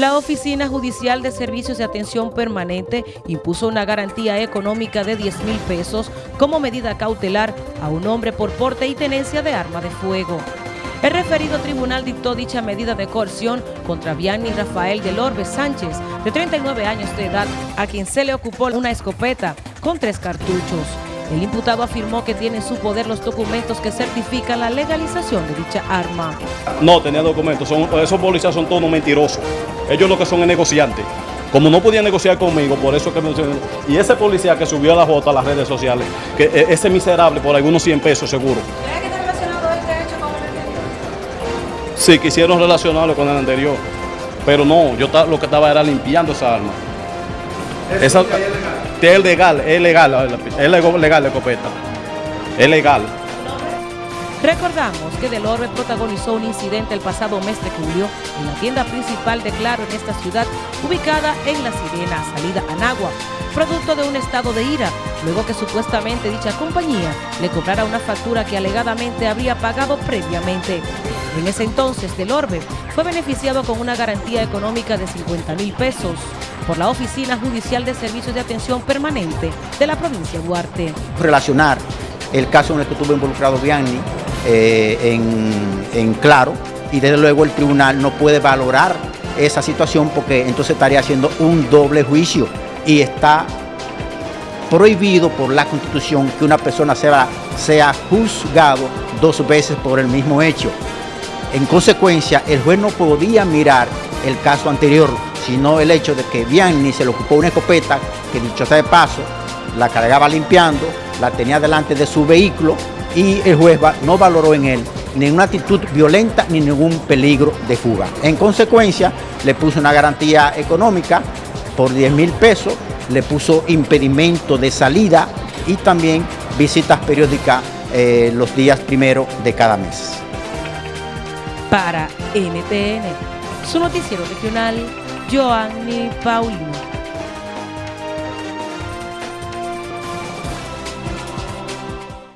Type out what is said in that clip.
La Oficina Judicial de Servicios de Atención Permanente impuso una garantía económica de 10 mil pesos como medida cautelar a un hombre por porte y tenencia de arma de fuego. El referido tribunal dictó dicha medida de coerción contra Vianney Rafael del Orbe Sánchez, de 39 años de edad, a quien se le ocupó una escopeta con tres cartuchos. El imputado afirmó que tiene en su poder los documentos que certifican la legalización de dicha arma. No, tenía documentos. Son, esos policías son todos mentirosos. Ellos lo que son es negociantes. Como no podían negociar conmigo, por eso que me... Y ese policía que subió a la foto a las redes sociales, que e, ese miserable por algunos 100 pesos seguro. ¿Cree que está relacionado este hecho con el anterior? Sí, quisieron relacionarlo con el anterior. Pero no, yo lo que estaba era limpiando esa arma. Esa, es legal, es legal, es legal la escopeta. Es legal. Recordamos que Del Orbe protagonizó un incidente el pasado mes de julio en la tienda principal de Claro en esta ciudad, ubicada en La Sirena, salida a Nagua, producto de un estado de ira, luego que supuestamente dicha compañía le cobrara una factura que alegadamente habría pagado previamente. En ese entonces, Del Orbe fue beneficiado con una garantía económica de 50 mil pesos por la Oficina Judicial de Servicios de Atención Permanente de la provincia de Duarte. Relacionar el caso en el que estuvo involucrado Bianni eh, en, en Claro y desde luego el tribunal no puede valorar esa situación porque entonces estaría haciendo un doble juicio y está prohibido por la Constitución que una persona sea, sea juzgado dos veces por el mismo hecho. En consecuencia, el juez no podía mirar el caso anterior sino el hecho de que Vianney se le ocupó una escopeta que dicho sea de paso, la cargaba limpiando, la tenía delante de su vehículo y el juez no valoró en él ninguna actitud violenta ni ningún peligro de fuga. En consecuencia, le puso una garantía económica por 10 mil pesos, le puso impedimento de salida y también visitas periódicas eh, los días primero de cada mes. Para NTN, su noticiero regional, Joanny Paulino.